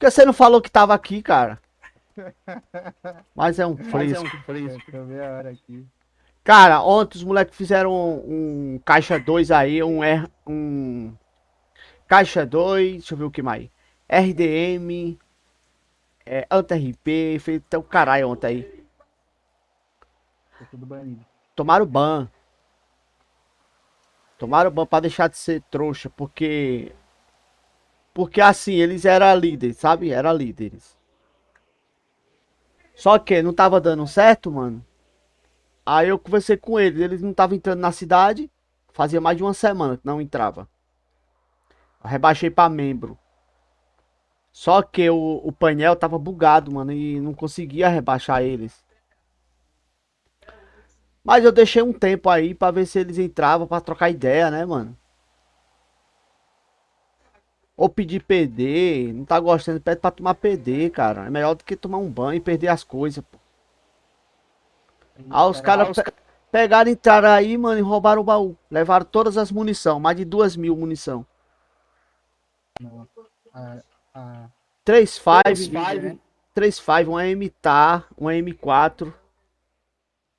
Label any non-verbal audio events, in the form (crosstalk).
Por que você não falou que tava aqui, cara? (laughs) Mas é um Mas é fresco. um fresco. Hora aqui. Cara, ontem os moleques fizeram um, um caixa 2 aí, um R, um caixa 2, deixa eu ver o que mais. RDM, é, fez até o caralho ontem aí. Tô tudo banido. Tomaram ban. Tomaram ban pra deixar de ser trouxa, porque porque assim, eles eram líderes, sabe? Eram líderes. Só que não tava dando certo, mano. Aí eu conversei com eles, eles não estavam entrando na cidade. Fazia mais de uma semana que não entrava. Eu rebaixei pra membro. Só que o, o painel tava bugado, mano, e não conseguia rebaixar eles. Mas eu deixei um tempo aí pra ver se eles entravam pra trocar ideia, né, mano? Ou pedir PD, não tá gostando, pede pra tomar PD, cara. É melhor do que tomar um banho e perder as coisas, pô. Ah, os caras pe pegaram, entraram aí, mano, e roubaram o baú. Levaram todas as munição, mais de duas mil munição. A, a, 3 Três 5, five, 3 5, um M-TAR, um M4.